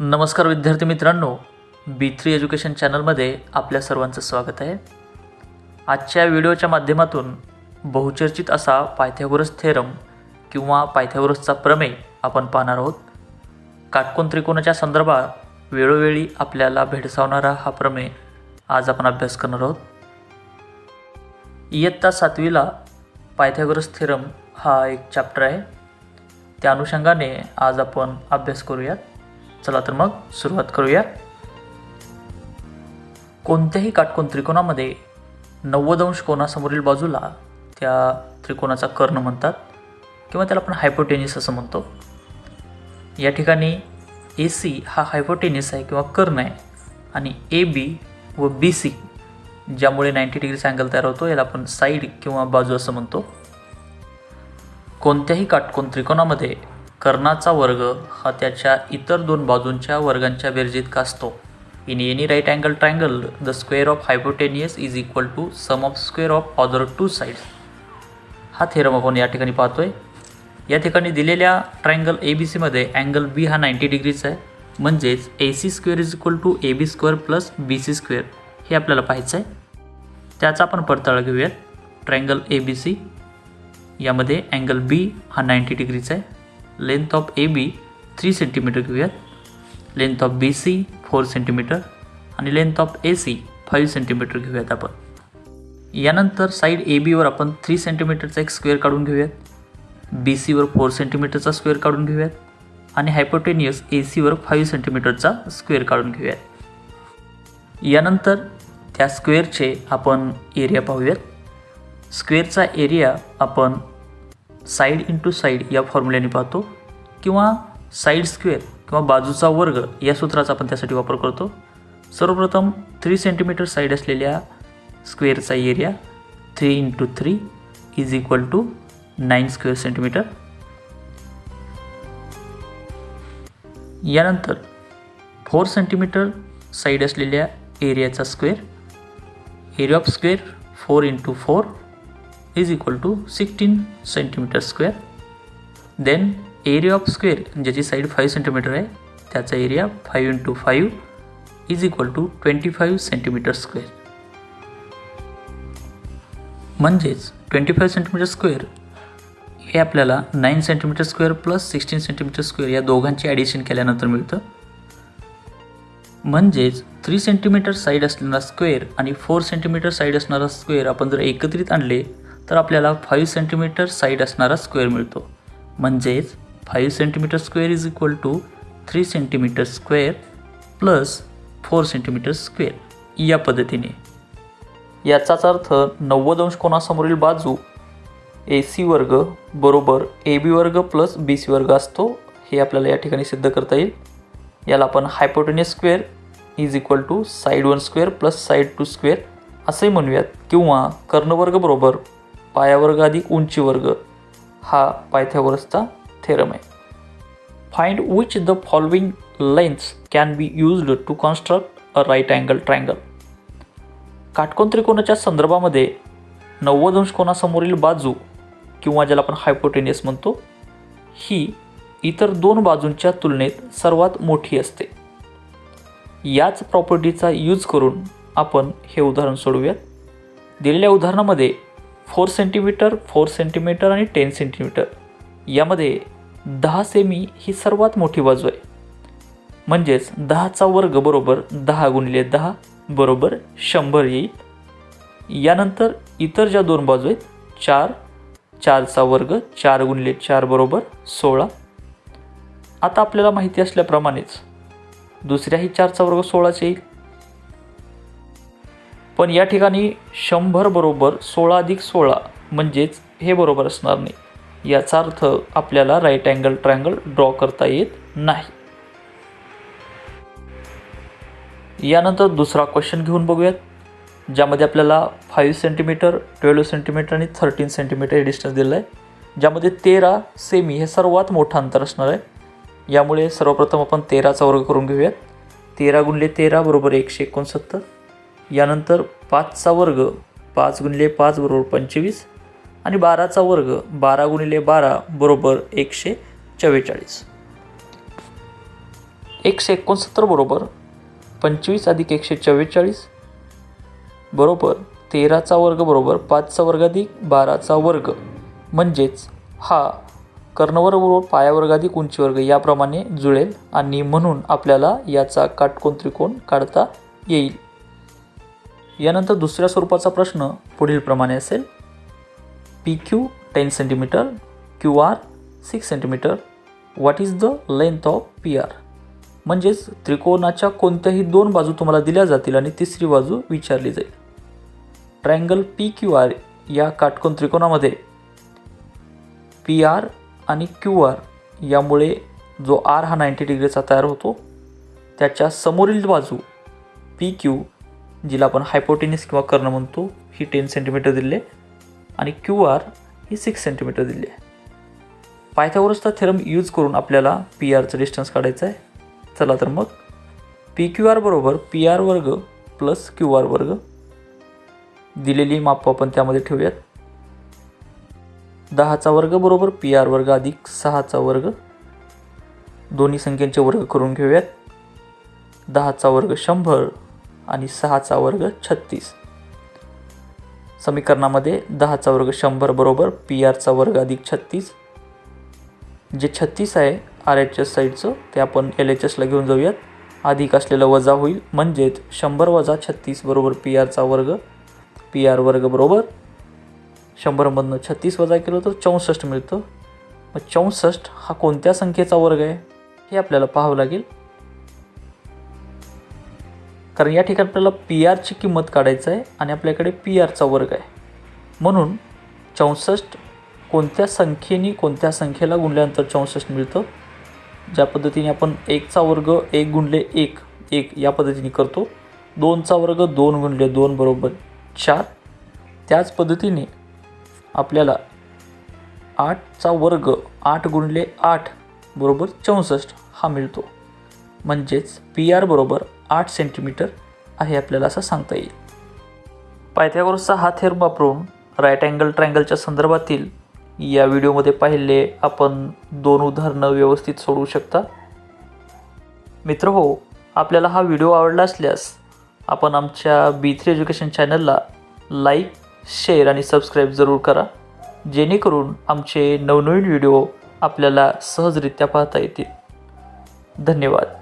नमस्कार विद्यार्थी मित्रांनो बी थ्री एज्युकेशन चॅनलमध्ये आपल्या सर्वांचं स्वागत आहे. आजच्या व्हिडिओच्या माध्यमातून बहुचर्चित असा पायथ्यागोरस थेरम किंवा पायथ्यागोरसचा प्रमेय आपण पाहणार आहोत. काटकोन त्रिकोणाच्या संदर्भात वेळोवेळी आपल्याला भेडसावणारा हा प्रमेय आज आपण अभ्यास करणार आहोत. इयत्ता सातवीला पायथ्यागोरस थेरम हा एक चॅप्टर आहे. त्या अनुषंगाने आज आपण अभ्यास करूयात. चला तर मग सुरुवात करूया. कोणत्याही काटकोन त्रिकोणामध्ये नव्वद अंश कोणासमोरील बाजूला त्या त्रिकोणाचा कर्ण म्हणतात किंवा त्याला आपण हायपोटेनिस असं म्हणतो. या ठिकाणी ए सी हा हायपोटेनिस आहे किंवा कर्ण आहे आणि ए बी व बी सी ज्यामुळे नाईंटी डिग्रीचा अँगल तयार होतो याला आपण साईड किंवा बाजू असं म्हणतो. कोणत्याही काटकोन त्रिकोणामध्ये कर्णाचा वर्ग हा त्याच्या इतर दोन बाजूंच्या वर्गांच्या बेरजेत असतो in any right angle triangle the square of hypotenuse is equal to sum of square of other two sides हा थेरम आपण या ठिकाणी पाहतो आहे या ठिकाणी दिलेल्या ट्रायंगल ए बी सीमध्ये अँगल बी हा नाईंटी डिग्रीचा आहे. म्हणजेच A C square is equal to A B square plus B C square हे आपल्याला पाहायचं आहे. त्याचा आपण पडताळा घेऊयात. ट्रायंगल ए बी सी यामध्ये अँगल बी हा नाईंटी डिग्रीचा आहे. Length of A B three centimetre घेऊयात. Length of B C four centimetre आणि length of A C five centimetre घेऊयात आपण. यानंतर साईड ए बीवर आपण थ्री सेंटीमीटरचा एक स्क्वेअर काढून घेऊयात. बी सीवर फोर सेंटीमीटरचा स्क्वेअर काढून घेऊयात. आणि हायपोटेनियस ए सीवर फाईव्ह सेंटीमीटरचा स्क्वेअर काढून घेऊयात. यानंतर त्या स्क्वेअरचे आपण एरिया पाहूयात. स्क्वेअरचा एरिया आपण साईड इंटू साईड या फॉर्म्युल्याने पाहतो. किंवा साईड स्क्वेअर किंवा बाजूचा वर्ग या सूत्राचा आपण त्यासाठी वापर करतो. सर्वप्रथम थ्री सेंटीमीटर साईड असलेल्या स्क्वेअरचा area three into three is equal to nine square centimetre यानंतर फोर सेंटीमीटर साईड असलेल्या एरियाचा square area of square four into four is equal to sixteen centimetre square then area of square ज्याची side five centimetre आहे त्याचा area five into five is equal to twenty five centimetre square म्हणजेच twenty five centimetre square हे आपल्याला nine centimetre square plus sixteen centimetre square या दोघांची addition केल्यानंतर मिळतं. म्हणजेच थ्री सेंटीमीटर साईड असणारा स्क्वेअर आणि फोर सेंटीमीटर साईड असणारा स्क्वेअर आपण जर एकत्रित आणले तर आपल्याला फाईव्ह सेंटीमीटर साईड असणारा स्क्वेअर मिळतो. म्हणजेच five centimetre square is equal to three centimetre square plus four centimetre square या पद्धतीने. याचाच अर्थ नव्वद अंश कोणासमोरील बाजू ए सी वर्ग बरोबर ए बी वर्ग प्लस बी सी वर्ग असतो हे आपल्याला या ठिकाणी सिद्ध करता येईल. याला आपण hypotenuse square is equal to side one square plus side two square असंही म्हणूयात किंवा कर्णवर्ग बरोबर पायावर्ग अधिक उंची वर्ग हा पायथ्यावरचचा थेरम आहे. Find which the following lengths can be used to construct a right angle triangle काटकोन त्रिकोणाच्या संदर्भामध्ये नव्वद अंश कोणासमोरील बाजू किंवा ज्याला आपण हायपोटेनियस म्हणतो ही इतर दोन बाजूंच्या तुलनेत सर्वात मोठी असते. याच प्रॉपर्टीचा यूज करून आपण हे उदाहरण सोडवूयात दिलेल्या उदाहरणामध्ये फोर सेंटीमीटर फोर सेंटीमीटर आणि टेन सेंटीमीटर. यामध्ये दहा सेमी ही सर्वात मोठी बाजू आहे. म्हणजेच दहाचा वर्ग बरोबर दहा गुणिले दहा बरोबर शंभर येईल. यानंतर इतर ज्या दोन बाजू आहेत चार चारचा वर्ग चार गुणिले चार बरोबर सोळा. आता आपल्याला माहिती असल्याप्रमाणेच दुसऱ्याही चारचा वर्ग सोळाच येईल. पण या ठिकाणी शंभर बरोबर सोळा अधिक सोळा म्हणजेच हे बरोबर असणार नाही. याचा अर्थ आपल्याला राईट अँगल ट्रायंगल ड्रॉ करता येत नाही. यानंतर दुसरा क्वेश्चन घेऊन बघूयात ज्यामध्ये आपल्याला फाईव्ह सेंटीमीटर ट्वेल्व सेंटीमीटर आणि थर्टीन सेंटीमीटर हे डिस्टन्स दिलं आहे. ज्यामध्ये तेरा सेमी हे सर्वात मोठं अंतर असणार आहे. यामुळे सर्वप्रथम आपण तेराचा वर्ग करून घेऊयात. तेरा गुणले तेरा बरोबर एकशे एकोणसत्तर. यानंतर पाचचा वर्ग पाच गुणिले पाच बरोबर पंचवीस आणि बाराचा वर्ग बारा गुणिले बारा बरोबर एकशे चव्वेचाळीस. एकशे एकोणसत्तर बरोबर पंचवीस अधिक एकशे चव्वेचाळीस बरोबर तेराचा वर्ग बरोबर पाचचा वर्ग अधिक बाराचा वर्ग. म्हणजेच हा कर्णवर्ग बरोबर पायावर्ग अधिक उंची वर्ग याप्रमाणे जुळेल आणि म्हणून आपल्याला याचा काटकोन त्रिकोण काढता येईल. यानंतर दुसऱ्या स्वरूपाचा प्रश्न पुढीलप्रमाणे असेल. P Q ten centimetre Q R six centimetre what is the length of P R म्हणजेच त्रिकोणाच्या कोणत्याही दोन बाजू तुम्हाला दिल्या जातील आणि तिसरी बाजू विचारली जाईल. ट्रायंगल पी क्यू आर या काटकोन त्रिकोणामध्ये पी आर आणि क्यू आर यामुळे जो आर हा नाईंटी डिग्रीचा तयार होतो त्याच्या समोरील बाजू पी क्यू जिला आपण हायपोटेनिस किंवा कर्ण म्हणतो ही टेन सेंटीमीटर दिले आहे. आणि क्यू आर ही सिक्स सेंटीमीटर दिली आहे. पायथ्यावरचा थेरम यूज करून आपल्याला पी आरचं डिस्टन्स काढायचं आहे. चला तर मग पी क्यू आर बरोबर पी आर वर्ग प्लस क्यू आर वर्ग दिलेली माप आपण त्यामध्ये ठेवूयात. दहाचा वर्ग बरोबर पी आर वर्ग अधिक सहाचा वर्ग. दोन्ही संख्यांचे वर्ग करून घेऊयात. दहाचा वर्ग शंभर आणि सहाचा वर्ग छत्तीस. समीकरणामध्ये दहाचा वर्ग शंभर बरोबर पी आरचा वर्ग अधिक छत्तीस. जे छत्तीस आहे आर एच एस साईडचं ते आपण एल एच एसला घेऊन जाऊयात. अधिक असलेलं वजा होईल म्हणजेच शंभर वजा छत्तीस बरोबर पी आरचा वर्ग पी आर वर्ग बरोबर. शंभरमधनं छत्तीस वजा केलं तर चौसष्ट मिळतं. मग चौसष्ट हा कोणत्या संख्येचा वर्ग आहे? हे आपल्याला पाहावं लागेल. कारण या ठिकाणी आपल्याला पी आरची किंमत काढायचं आहे आणि आपल्याकडे पी आरचा वर्ग आहे. म्हणून चौसष्ट कोणत्या संख्येने कोणत्या संख्येला गुणल्यानंतर चौसष्ट मिळतं? ज्या पद्धतीने आपण एकचा वर्ग एक गुणले एक एक या पद्धतीने करतो. दोनचा वर्ग दोन गुणले दोन बरोबर चार. त्याच पद्धतीने आपल्याला आठचा वर्ग आठ गुणले आठ बरोबर चौसष्ट हा मिळतो. म्हणजेच पी आर बरोबर आठ सेंटीमीटर आहे आपल्याला असं सांगता येईल. पायथ्यागोरसचा हा थेर वापरून राईट अँगल ट्रँगलच्या संदर्भातील या व्हिडिओमध्ये पाहिले आपण दोन उदाहरणं व्यवस्थित सोडवू शकता. मित्र हो आपल्याला हा व्हिडिओ आवडला असल्यास आपण आमच्या बी थ्री एज्युकेशन चॅनलला लाईक शेअर आणि सबस्क्राईब जरूर करा जेणेकरून आमचे नवनवीन व्हिडिओ आपल्याला सहजरित्या पाहता येतील. धन्यवाद.